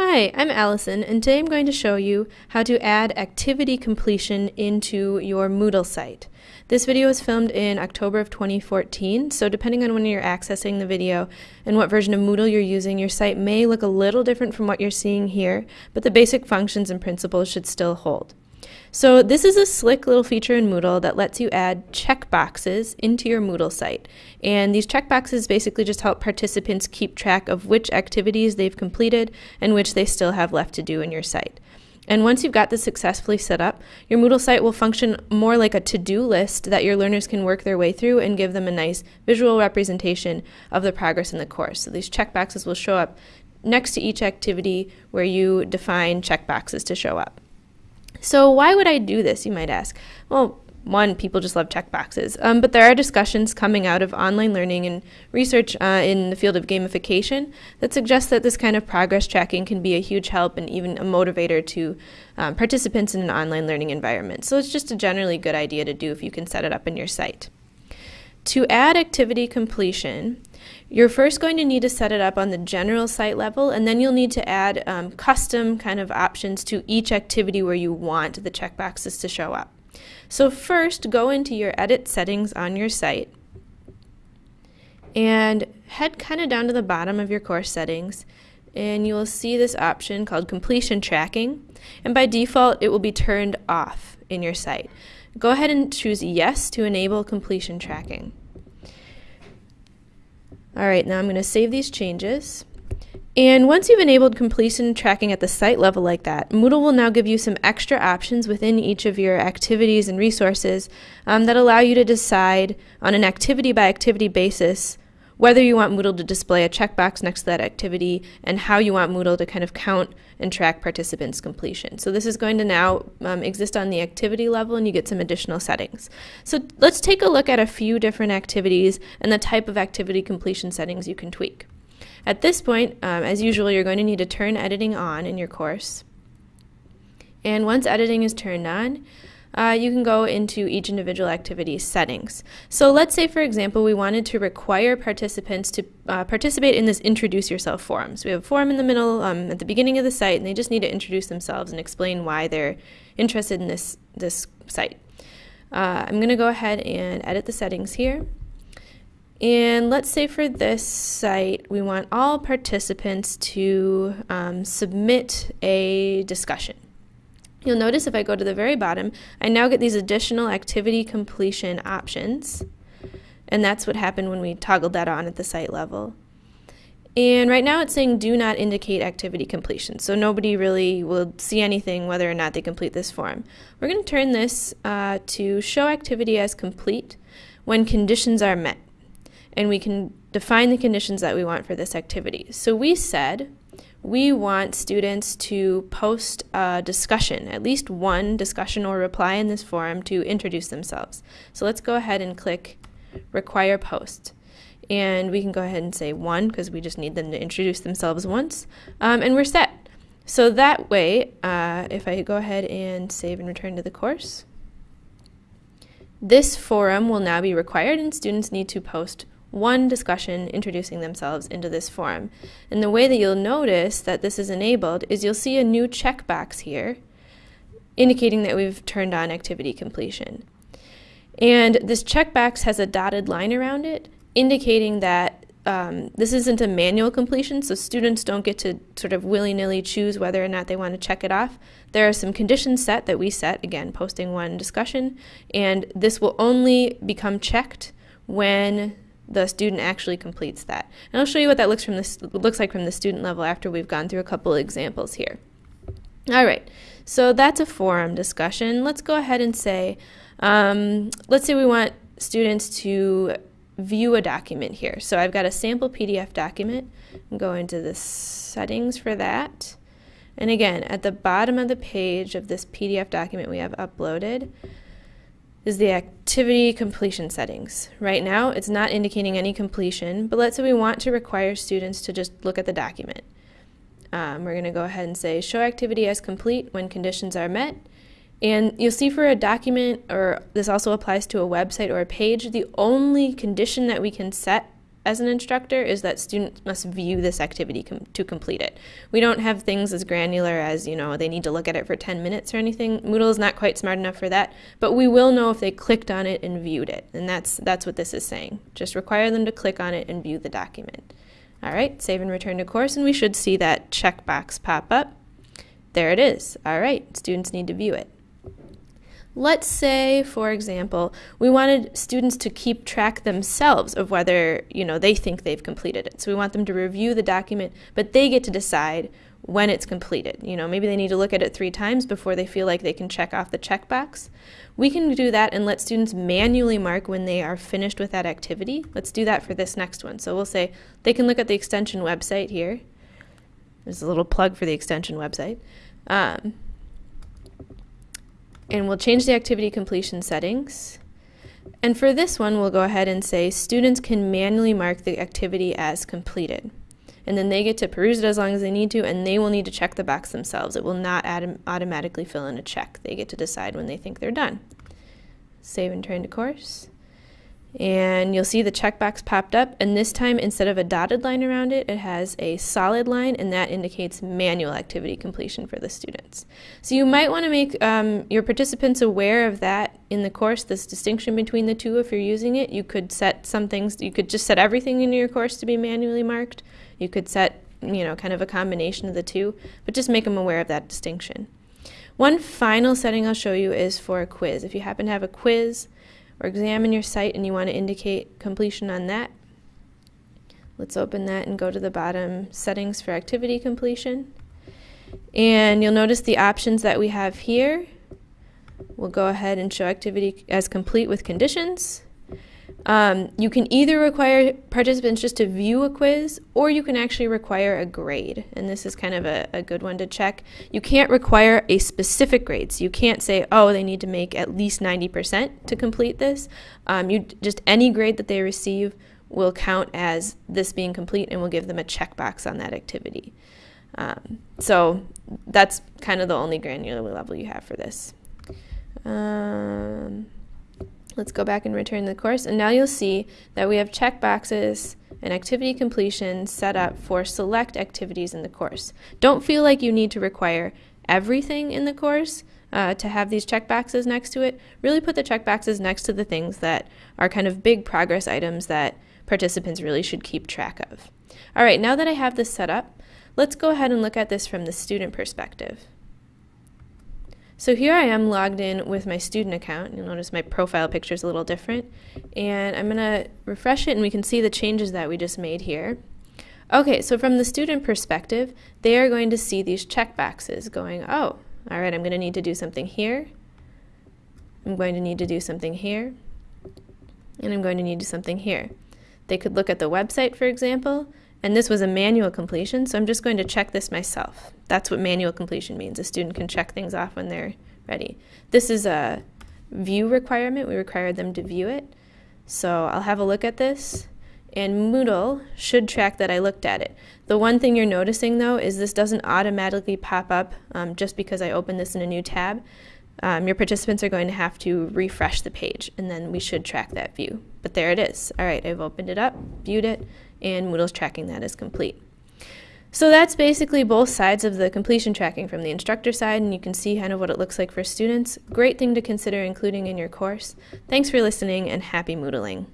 Hi, I'm Allison, and today I'm going to show you how to add activity completion into your Moodle site. This video was filmed in October of 2014, so depending on when you're accessing the video and what version of Moodle you're using, your site may look a little different from what you're seeing here, but the basic functions and principles should still hold. So this is a slick little feature in Moodle that lets you add checkboxes into your Moodle site. And these checkboxes basically just help participants keep track of which activities they've completed and which they still have left to do in your site. And once you've got this successfully set up, your Moodle site will function more like a to-do list that your learners can work their way through and give them a nice visual representation of the progress in the course. So these checkboxes will show up next to each activity where you define checkboxes to show up. So, why would I do this, you might ask? Well, one, people just love checkboxes. Um, but there are discussions coming out of online learning and research uh, in the field of gamification that suggests that this kind of progress tracking can be a huge help and even a motivator to um, participants in an online learning environment. So it's just a generally good idea to do if you can set it up in your site. To add activity completion, you're first going to need to set it up on the general site level, and then you'll need to add um, custom kind of options to each activity where you want the checkboxes to show up. So first, go into your edit settings on your site and head kind of down to the bottom of your course settings and you will see this option called completion tracking and by default it will be turned off in your site. Go ahead and choose yes to enable completion tracking. All right, now I'm going to save these changes. And once you've enabled completion tracking at the site level like that, Moodle will now give you some extra options within each of your activities and resources um, that allow you to decide on an activity by activity basis whether you want Moodle to display a checkbox next to that activity, and how you want Moodle to kind of count and track participants' completion. So this is going to now um, exist on the activity level, and you get some additional settings. So let's take a look at a few different activities and the type of activity completion settings you can tweak. At this point, um, as usual, you're going to need to turn editing on in your course. And once editing is turned on, uh, you can go into each individual activity settings. So let's say, for example, we wanted to require participants to uh, participate in this introduce yourself forum. So we have a forum in the middle um, at the beginning of the site, and they just need to introduce themselves and explain why they're interested in this, this site. Uh, I'm going to go ahead and edit the settings here. And let's say for this site, we want all participants to um, submit a discussion. You'll notice if I go to the very bottom, I now get these additional activity completion options. And that's what happened when we toggled that on at the site level. And right now it's saying do not indicate activity completion. So nobody really will see anything whether or not they complete this form. We're going to turn this uh, to show activity as complete when conditions are met. And we can define the conditions that we want for this activity. So we said we want students to post a discussion, at least one discussion or reply in this forum to introduce themselves. So let's go ahead and click require post. And we can go ahead and say one because we just need them to introduce themselves once. Um, and we're set. So that way, uh, if I go ahead and save and return to the course, this forum will now be required and students need to post one discussion introducing themselves into this forum. And the way that you'll notice that this is enabled is you'll see a new checkbox here indicating that we've turned on activity completion. And this checkbox has a dotted line around it indicating that um, this isn't a manual completion, so students don't get to sort of willy-nilly choose whether or not they want to check it off. There are some conditions set that we set, again, posting one discussion, and this will only become checked when the student actually completes that. And I'll show you what that looks from this looks like from the student level after we've gone through a couple examples here. All right, so that's a forum discussion. Let's go ahead and say, um, let's say we want students to view a document here. So I've got a sample PDF document. Go into the settings for that. And again, at the bottom of the page of this PDF document we have uploaded, is the activity completion settings. Right now, it's not indicating any completion, but let's say we want to require students to just look at the document. Um, we're going to go ahead and say show activity as complete when conditions are met. And you'll see for a document, or this also applies to a website or a page, the only condition that we can set as an instructor is that students must view this activity com- to complete it. We don't have things as granular as, you know, they need to look at it for 10 minutes or anything. Moodle is not quite smart enough for that, but we will know if they clicked on it and viewed it. And that's that's what this is saying. Just require them to click on it and view the document. All right, save and return to course and we should see that checkbox pop up. There it is. All right, students need to view it. Let's say, for example, we wanted students to keep track themselves of whether, you know, they think they've completed it. So we want them to review the document, but they get to decide when it's completed. You know, maybe they need to look at it three times before they feel like they can check off the checkbox. We can do that and let students manually mark when they are finished with that activity. Let's do that for this next one. So we'll say they can look at the extension website here. There's a little plug for the extension website. Um, and we'll change the activity completion settings. And for this one, we'll go ahead and say students can manually mark the activity as completed. And then they get to peruse it as long as they need to, and they will need to check the box themselves. It will not automatically fill in a check. They get to decide when they think they're done. Save and turn to course and you'll see the checkbox popped up. And this time instead of a dotted line around it it has a solid line and that indicates manual activity completion for the students. So you might want to make um, your participants aware of that in the course this distinction between the two if you're using it. You could set some things you could just set everything in your course to be manually marked. You could set you know kind of a combination of the two but just make them aware of that distinction. One final setting I'll show you is for a quiz. If you happen to have a quiz or examine your site and you want to indicate completion on that, let's open that and go to the bottom settings for activity completion. And you'll notice the options that we have here. We'll go ahead and show activity as complete with conditions. Um, you can either require participants just to view a quiz or you can actually require a grade. And this is kind of a, a, good one to check. You can't require a specific grade. So you can't say, oh, they need to make at least 90% to complete this. Um, you Just any grade that they receive will count as this being complete and will give them a checkbox on that activity. Um, so that's kind of the only granular level you have for this. Um, Let's go back and return the course. And now you'll see that we have checkboxes and activity completion set up for select activities in the course. Don't feel like you need to require everything in the course uh, to have these checkboxes next to it. Really put the checkboxes next to the things that are kind of big progress items that participants really should keep track of. All right, now that I have this set up, let's go ahead and look at this from the student perspective. So here I am logged in with my student account. You'll notice my profile picture is a little different. And I'm going to refresh it and we can see the changes that we just made here. Okay, so from the student perspective, they are going to see these check boxes going, oh, all right, I'm going to need to do something here. I'm going to need to do something here. And I'm going to need to do something here. They could look at the website, for example, and this was a manual completion, so I'm just going to check this myself. That's what manual completion means. A student can check things off when they're ready. This is a view requirement. We require them to view it. So I'll have a look at this, and Moodle should track that I looked at it. The one thing you're noticing, though, is this doesn't automatically pop up um, just because I opened this in a new tab. Um, your participants are going to have to refresh the page, and then we should track that view. But there it is. All right, I've opened it up, viewed it, and Moodle's tracking that as complete. So that's basically both sides of the completion tracking from the instructor side, and you can see kind of what it looks like for students. Great thing to consider including in your course. Thanks for listening, and happy Moodling.